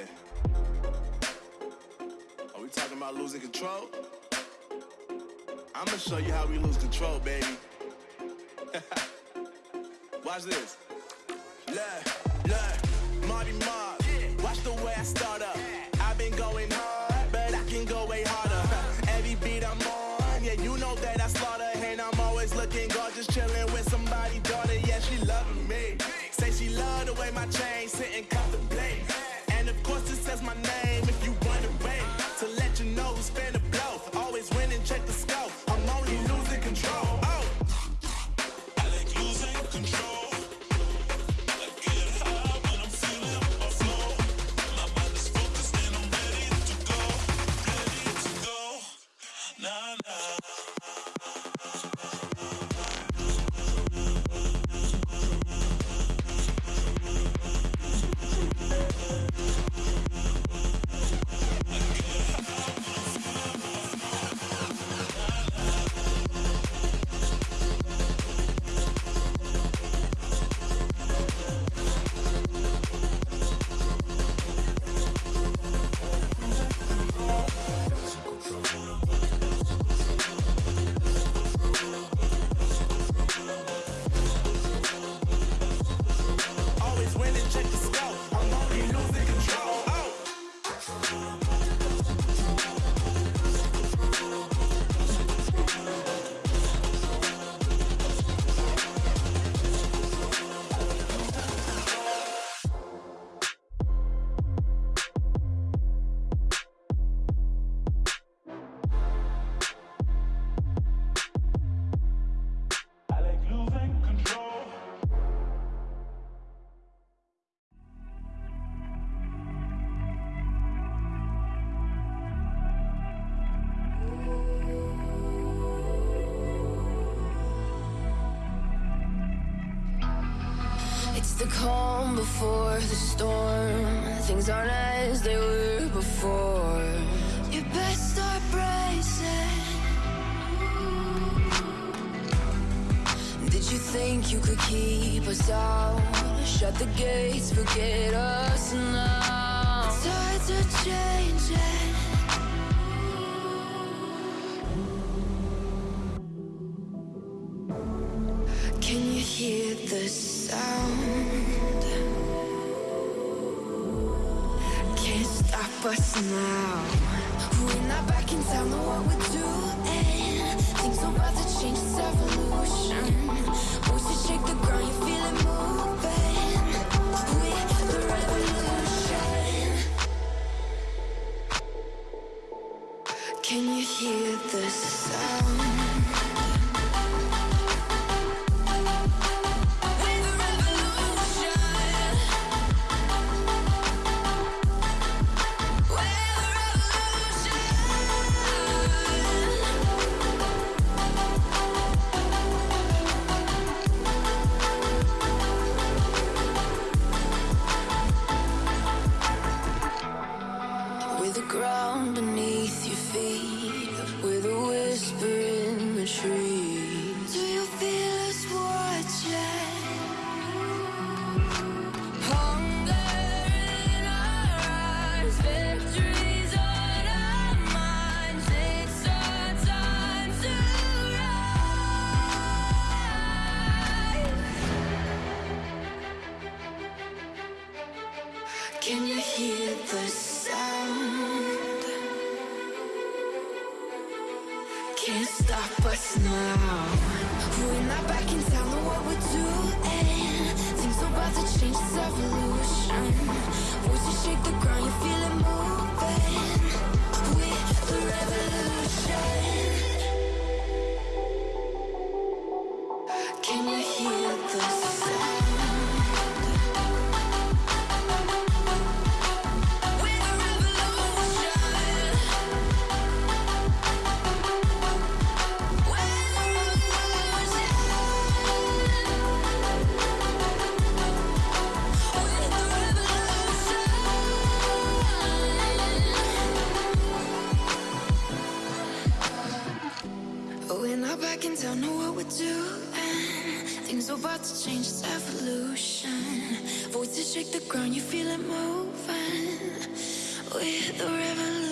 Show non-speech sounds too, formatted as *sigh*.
yeah. Are we talking about losing control? I'm gonna show you how we lose control, baby. *laughs* Watch this. Look, look, Marty Mark. Watch the way I start up. I've been going hard, but I can go way harder. *laughs* Every beat I'm on, yeah, you know that I slaughter. And I'm always looking gorgeous, chilling calm before the storm. Things aren't as they were before. You best start bracing. Did you think you could keep us out? Shut the gates, forget us now. Tides are changing. Us now. We're not know what we're doing. Things about to change, it's evolution. Shake the ground, you feel it moving. We're the revolution. Can you hear the sound? It's. Voices shake the ground, you feel it moving. We're the revolution. Shake the ground, you feel it moving. We're the revolution.